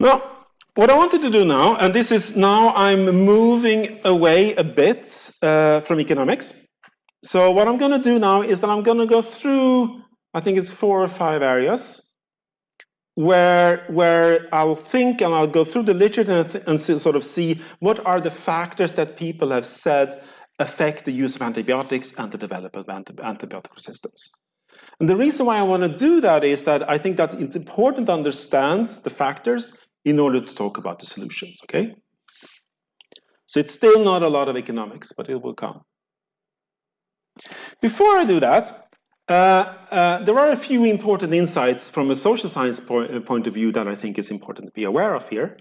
Now, what I wanted to do now, and this is now I'm moving away a bit uh, from economics. So what I'm going to do now is that I'm going to go through, I think it's four or five areas where, where I'll think and I'll go through the literature and, and sort of see what are the factors that people have said affect the use of antibiotics and the development of antibiotic resistance. And the reason why I want to do that is that I think that it's important to understand the factors in order to talk about the solutions, okay? So it's still not a lot of economics, but it will come. Before I do that, uh, uh, there are a few important insights from a social science point, uh, point, of view that I think is important to be aware of here.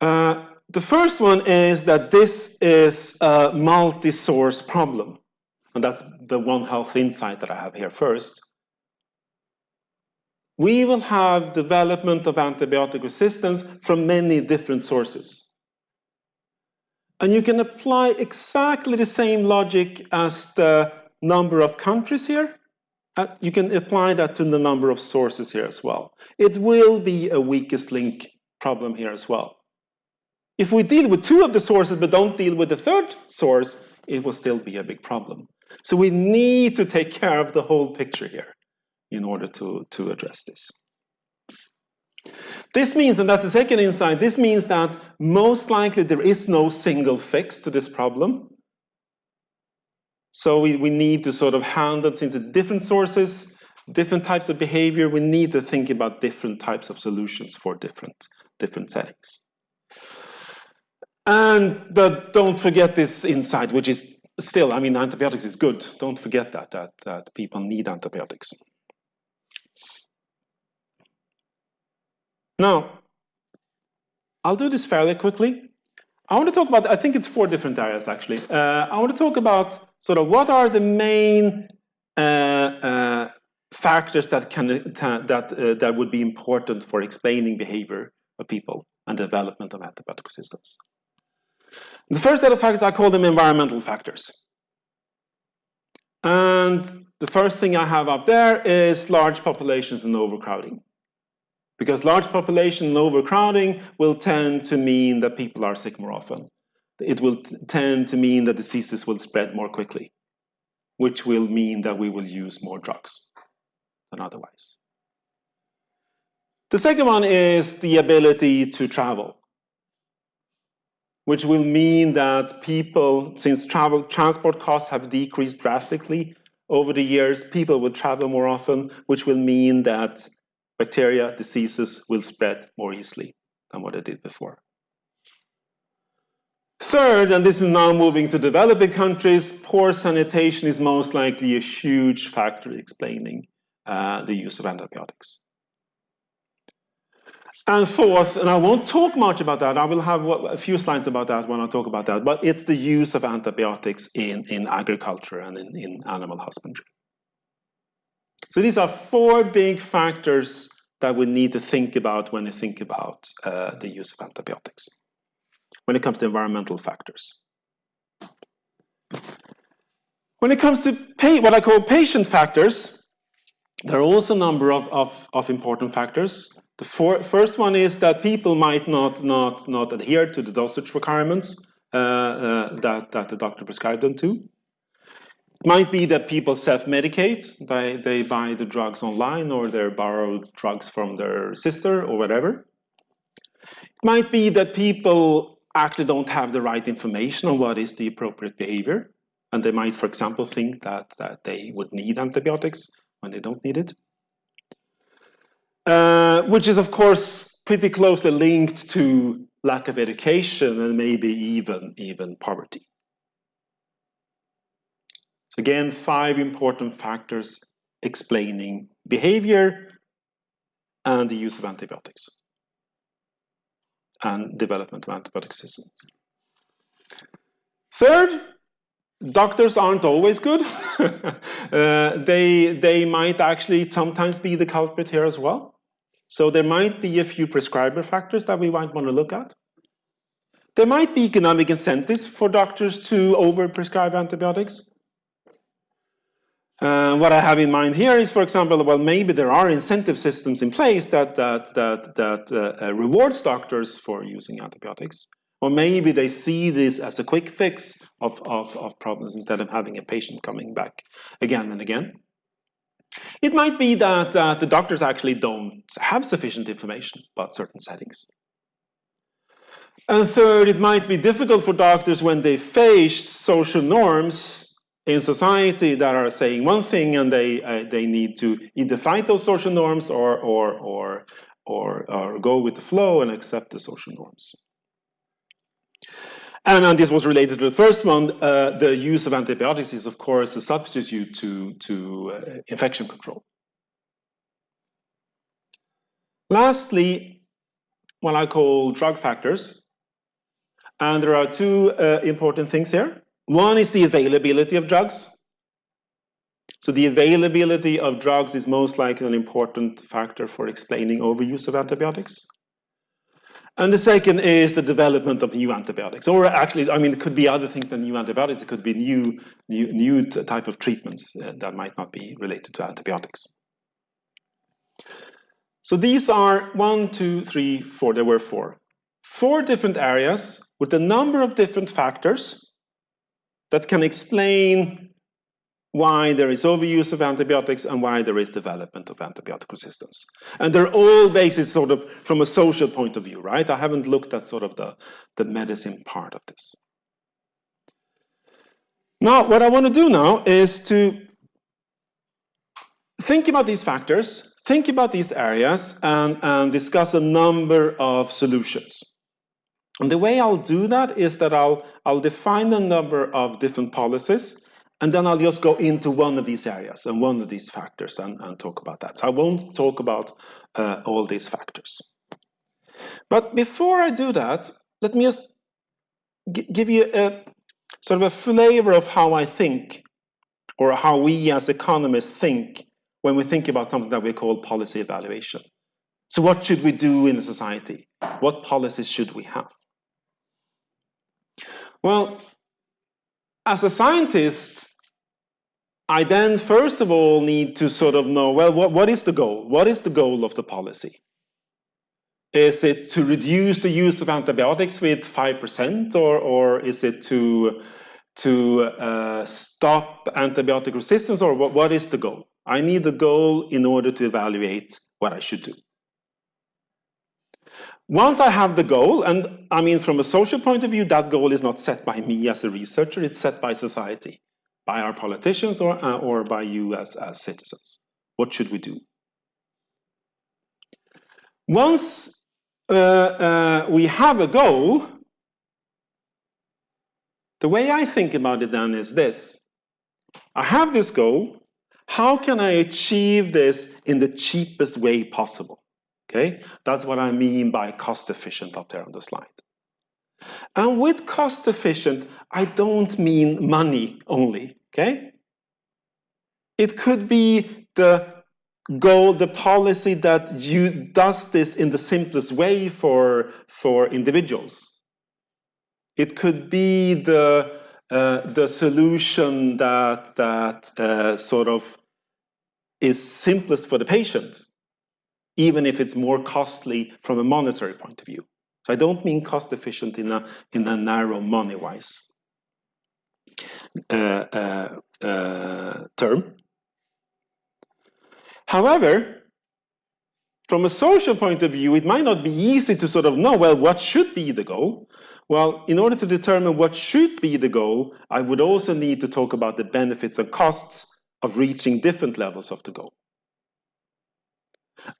Uh, the first one is that this is a multi-source problem. And that's the one health insight that I have here first. We will have development of antibiotic resistance from many different sources. And you can apply exactly the same logic as the number of countries here. Uh, you can apply that to the number of sources here as well. It will be a weakest link problem here as well. If we deal with two of the sources but don't deal with the third source, it will still be a big problem. So we need to take care of the whole picture here in order to, to address this. This means, and that's the second insight, this means that most likely there is no single fix to this problem. So we, we need to sort of handle, since it's different sources, different types of behavior, we need to think about different types of solutions for different, different settings. And don't forget this insight, which is still, I mean, antibiotics is good. Don't forget that, that, that people need antibiotics. Now, I'll do this fairly quickly. I want to talk about, I think it's four different areas actually. Uh, I want to talk about sort of what are the main uh, uh, factors that can that uh, that would be important for explaining behavior of people and development of antibiotic resistance. The first set of factors, I call them environmental factors. And the first thing I have up there is large populations and overcrowding. Because large population and overcrowding will tend to mean that people are sick more often. It will tend to mean that diseases will spread more quickly, which will mean that we will use more drugs than otherwise. The second one is the ability to travel which will mean that people, since travel transport costs have decreased drastically over the years, people will travel more often, which will mean that bacteria, diseases will spread more easily than what they did before. Third, and this is now moving to developing countries, poor sanitation is most likely a huge factor explaining uh, the use of antibiotics. And fourth, and I won't talk much about that, I will have a few slides about that when I talk about that, but it's the use of antibiotics in, in agriculture and in, in animal husbandry. So these are four big factors that we need to think about when we think about uh, the use of antibiotics, when it comes to environmental factors. When it comes to what I call patient factors, there are also a number of, of, of important factors. The for, first one is that people might not, not, not adhere to the dosage requirements uh, uh, that, that the doctor prescribed them to. It might be that people self-medicate, they, they buy the drugs online or they borrow drugs from their sister or whatever. It might be that people actually don't have the right information on what is the appropriate behavior. And they might, for example, think that, that they would need antibiotics when they don't need it. Uh, which is of course pretty closely linked to lack of education and maybe even, even poverty. So again, five important factors explaining behavior and the use of antibiotics and development of antibiotic resistance. Third, doctors aren't always good. uh, they, they might actually sometimes be the culprit here as well. So there might be a few prescriber factors that we might want to look at. There might be economic incentives for doctors to overprescribe antibiotics. Uh, what I have in mind here is, for example, well, maybe there are incentive systems in place that that that that uh, uh, rewards doctors for using antibiotics, or maybe they see this as a quick fix of, of, of problems instead of having a patient coming back again and again. It might be that uh, the doctors actually don't have sufficient information about certain settings. And third, it might be difficult for doctors when they face social norms in society that are saying one thing and they uh, they need to either fight those social norms or or or or, or go with the flow and accept the social norms. And, and this was related to the first one. Uh, the use of antibiotics is, of course, a substitute to to uh, infection control. Lastly, what I call drug factors. And there are two uh, important things here. One is the availability of drugs. So the availability of drugs is most likely an important factor for explaining overuse of antibiotics. And the second is the development of new antibiotics, or actually, I mean, it could be other things than new antibiotics. It could be new, new, new type of treatments uh, that might not be related to antibiotics. So these are one, two, three, four. There were four, four different areas with a number of different factors that can explain why there is overuse of antibiotics and why there is development of antibiotic resistance. And they're all based sort of from a social point of view, right? I haven't looked at sort of the, the medicine part of this. Now, what I want to do now is to think about these factors, think about these areas, and, and discuss a number of solutions. And the way I'll do that is that I'll, I'll define a number of different policies, and then I'll just go into one of these areas and one of these factors and, and talk about that. So I won't talk about uh, all these factors. But before I do that, let me just give you a sort of a flavor of how I think or how we as economists think when we think about something that we call policy evaluation. So what should we do in a society? What policies should we have? Well, as a scientist, I then first of all need to sort of know, well, what, what is the goal? What is the goal of the policy? Is it to reduce the use of antibiotics with 5% or, or is it to, to uh, stop antibiotic resistance or what, what is the goal? I need the goal in order to evaluate what I should do. Once I have the goal, and I mean from a social point of view, that goal is not set by me as a researcher, it's set by society, by our politicians or, uh, or by you as, as citizens. What should we do? Once uh, uh, we have a goal, the way I think about it then is this. I have this goal, how can I achieve this in the cheapest way possible? Okay, that's what I mean by cost efficient up there on the slide. And with cost efficient, I don't mean money only, okay? It could be the goal, the policy that you does this in the simplest way for, for individuals. It could be the, uh, the solution that, that uh, sort of is simplest for the patient even if it's more costly from a monetary point of view. So I don't mean cost efficient in a, in a narrow money-wise uh, uh, uh, term. However, from a social point of view, it might not be easy to sort of know, well, what should be the goal? Well, in order to determine what should be the goal, I would also need to talk about the benefits and costs of reaching different levels of the goal.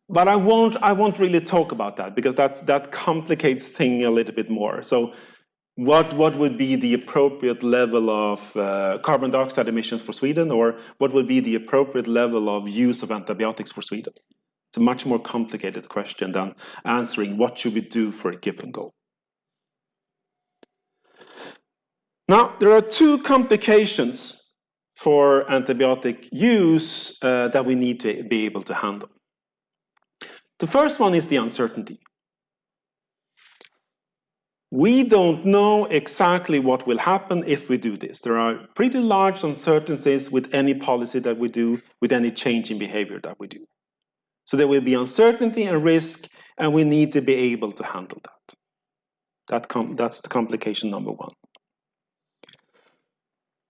But I won't, I won't really talk about that because that's, that complicates things a little bit more. So what, what would be the appropriate level of uh, carbon dioxide emissions for Sweden or what would be the appropriate level of use of antibiotics for Sweden? It's a much more complicated question than answering what should we do for a given goal. Now, there are two complications for antibiotic use uh, that we need to be able to handle. The first one is the uncertainty. we don't know exactly what will happen if we do this. There are pretty large uncertainties with any policy that we do, with any change in behavior that we do. So there will be uncertainty and risk, and we need to be able to handle that. that that's the complication number one.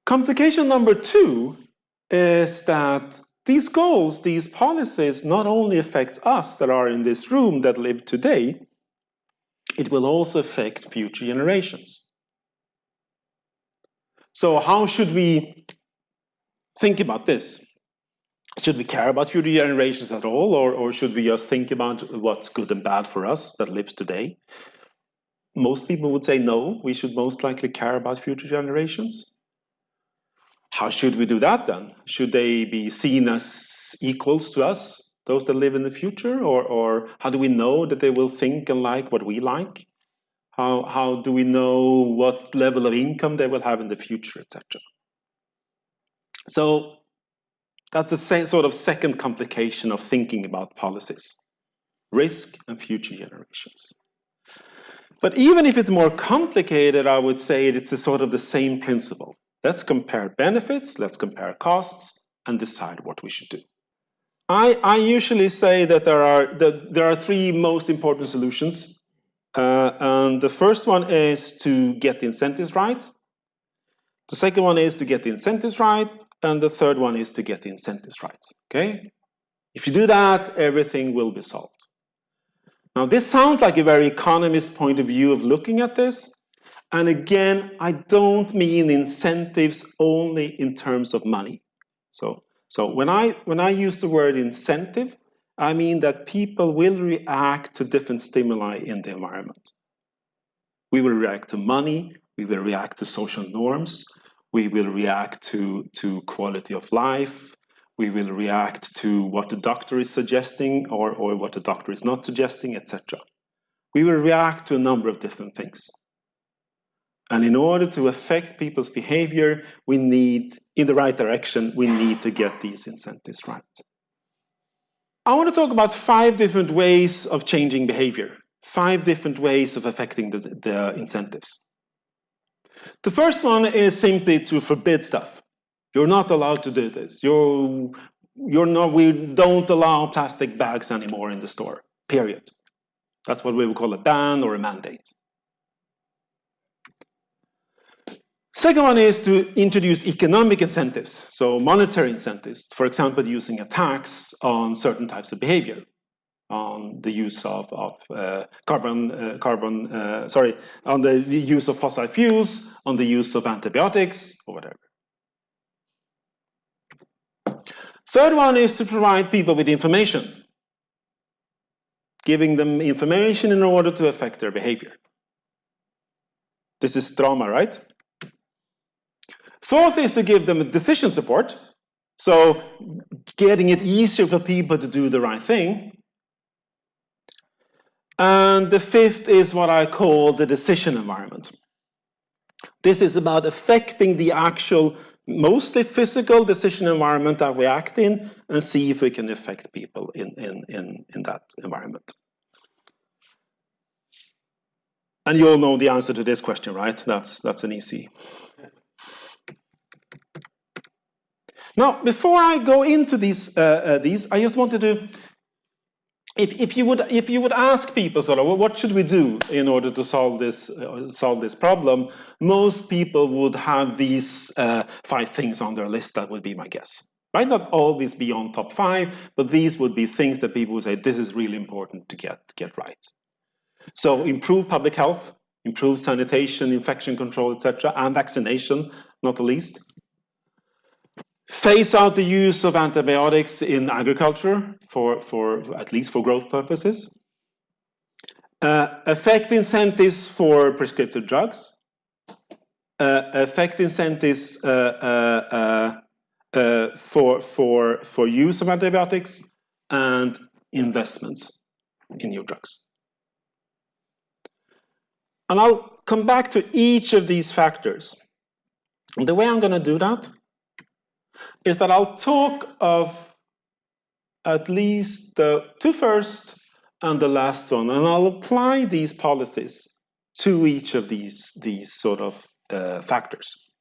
Complication number two is that these goals, these policies, not only affect us that are in this room that live today, it will also affect future generations. So how should we think about this? Should we care about future generations at all, or, or should we just think about what's good and bad for us that lives today? Most people would say no, we should most likely care about future generations. How should we do that then? Should they be seen as equals to us? those that live in the future? Or, or how do we know that they will think and like what we like? How, how do we know what level of income they will have in the future, etc.? So that's a sort of second complication of thinking about policies, risk and future generations. But even if it's more complicated, I would say it's a sort of the same principle. Let's compare benefits, let's compare costs, and decide what we should do. I, I usually say that there are, that there are three most important solutions. Uh, and the first one is to get the incentives right. The second one is to get the incentives right. And the third one is to get the incentives right. Okay? If you do that, everything will be solved. Now, this sounds like a very economist point of view of looking at this. And again, I don't mean incentives only in terms of money. So so when I, when I use the word incentive, I mean that people will react to different stimuli in the environment. We will react to money, we will react to social norms, we will react to, to quality of life, we will react to what the doctor is suggesting or, or what the doctor is not suggesting, etc. We will react to a number of different things. And in order to affect people's behavior, we need, in the right direction, we need to get these incentives right. I want to talk about five different ways of changing behavior, five different ways of affecting the, the incentives. The first one is simply to forbid stuff. You're not allowed to do this. You're, you're not, we don't allow plastic bags anymore in the store, period. That's what we would call a ban or a mandate. Second one is to introduce economic incentives, so monetary incentives, for example, using a tax on certain types of behavior, on the use of, of uh, carbon, uh, carbon uh, sorry, on the use of fossil fuels, on the use of antibiotics, or whatever. Third one is to provide people with information, giving them information in order to affect their behavior. This is drama, right? Fourth is to give them decision support. So getting it easier for people to do the right thing. And the fifth is what I call the decision environment. This is about affecting the actual, mostly physical decision environment that we act in and see if we can affect people in, in, in, in that environment. And you all know the answer to this question, right? That's, that's an easy Now, before I go into these, uh, uh, these, I just wanted to, if, if you would, if you would ask people sort of, well, what should we do in order to solve this, uh, solve this problem? Most people would have these uh, five things on their list. That would be my guess. Might not always be on top five, but these would be things that people would say, this is really important to get, get right. So improve public health, improve sanitation, infection control, etc., and vaccination, not the least phase out the use of antibiotics in agriculture for, for at least for growth purposes, uh, affect incentives for prescriptive drugs, uh, affect incentives uh, uh, uh, for, for, for use of antibiotics, and investments in new drugs. And I'll come back to each of these factors. And the way I'm going to do that is that I'll talk of at least the two first and the last one, and I'll apply these policies to each of these, these sort of uh, factors.